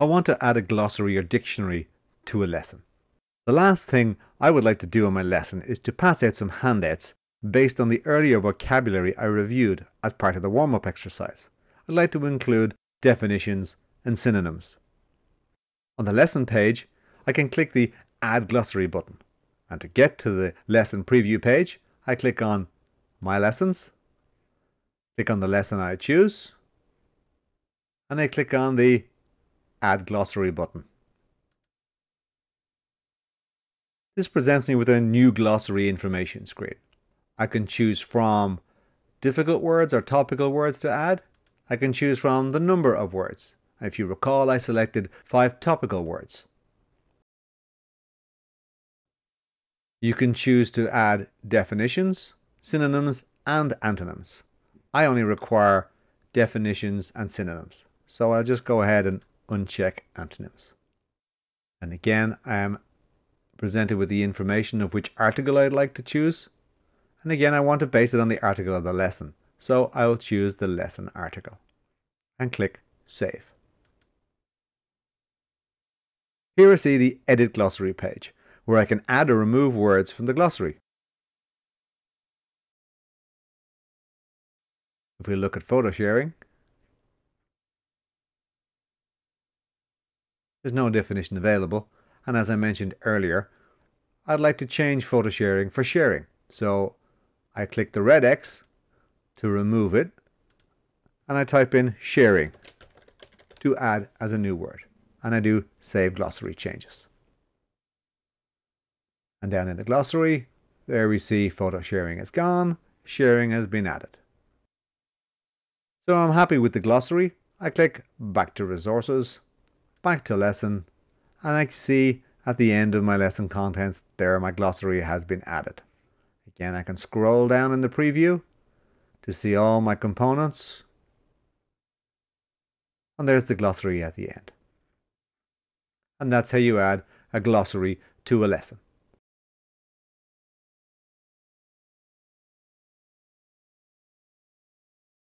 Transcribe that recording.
I want to add a glossary or dictionary to a lesson. The last thing I would like to do in my lesson is to pass out some handouts based on the earlier vocabulary I reviewed as part of the warm-up exercise. I'd like to include definitions and synonyms. On the lesson page, I can click the Add Glossary button. And to get to the lesson preview page, I click on My Lessons, click on the lesson I choose, and I click on the Add Glossary button. This presents me with a new glossary information screen. I can choose from difficult words or topical words to add. I can choose from the number of words. If you recall, I selected five topical words. You can choose to add definitions, synonyms, and antonyms. I only require definitions and synonyms. So I'll just go ahead and uncheck antonyms. And again, I am presented with the information of which article I'd like to choose. And again, I want to base it on the article of the lesson. So I will choose the lesson article and click Save. Here I see the Edit Glossary page, where I can add or remove words from the glossary. If we look at photo sharing, there's no definition available, and as I mentioned earlier, I'd like to change photo sharing for sharing. So I click the red X to remove it and I type in sharing to add as a new word and I do save glossary changes. And down in the glossary, there we see photo sharing is gone, sharing has been added. So I'm happy with the glossary. I click back to resources, back to lesson, and I see at the end of my lesson contents there my glossary has been added. Again, I can scroll down in the preview to see all my components. And there's the glossary at the end. And that's how you add a glossary to a lesson.